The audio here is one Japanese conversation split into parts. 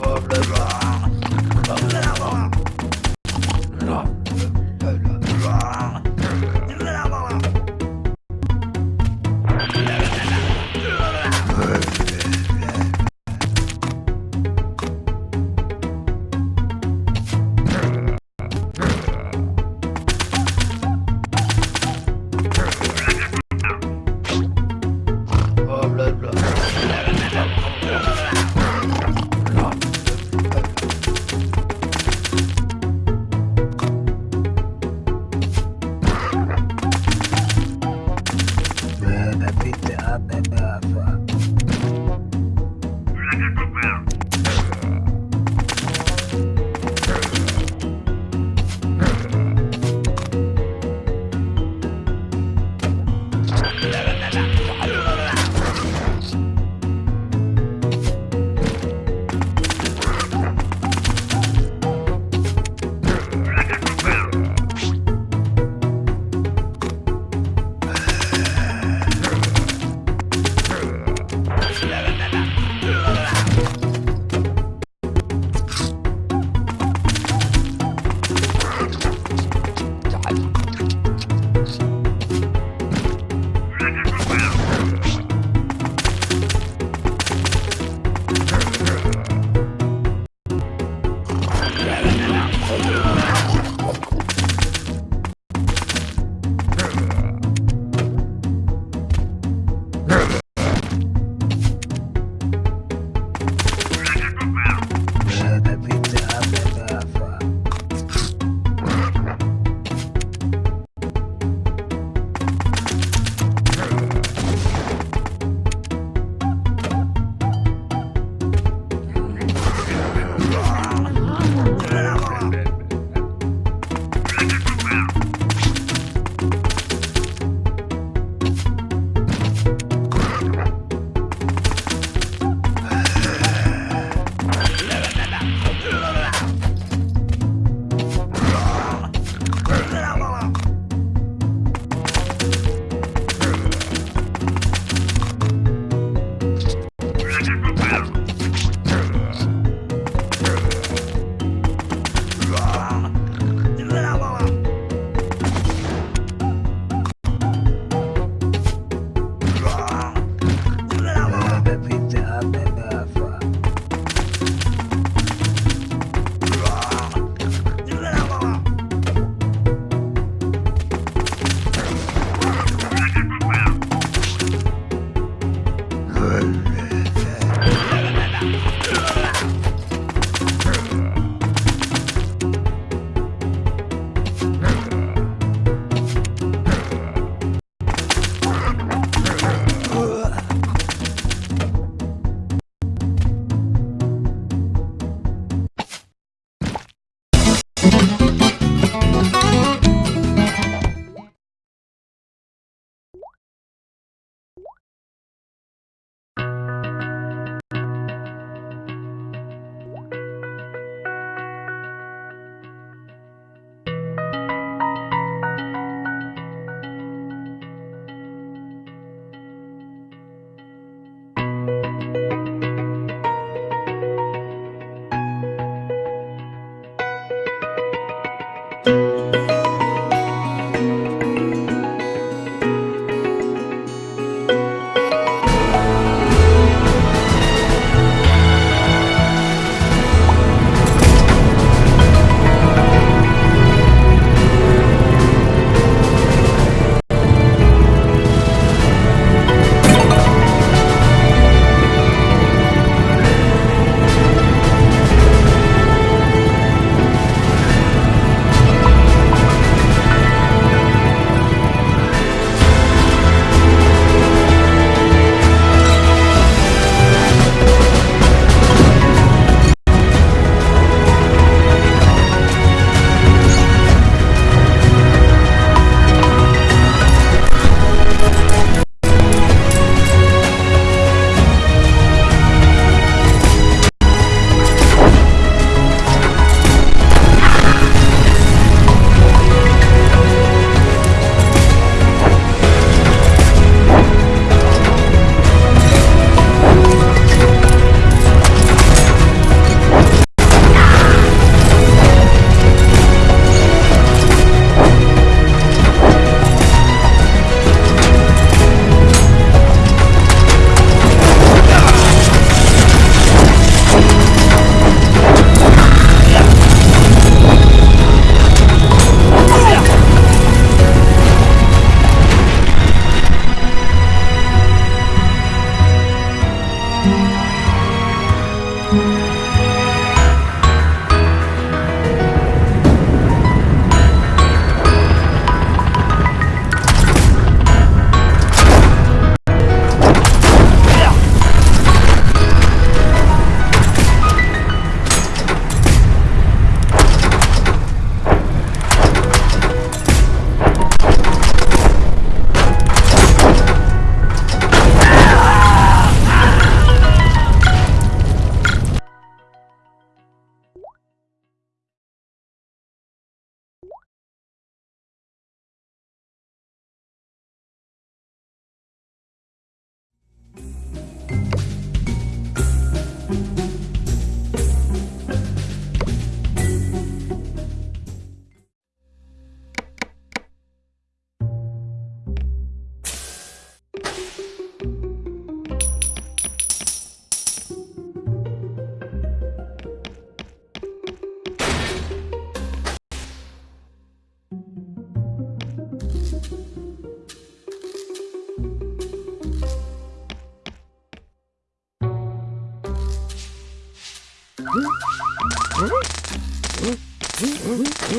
problème.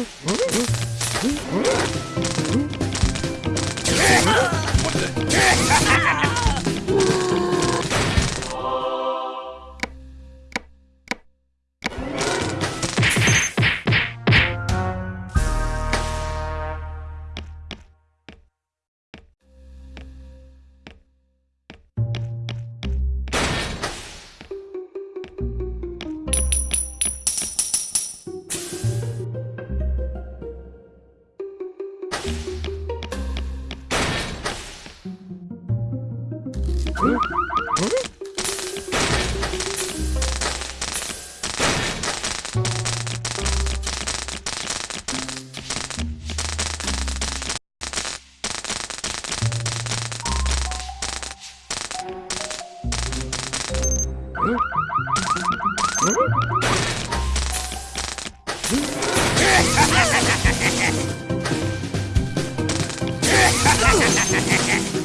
What the? Ha ha ha ha!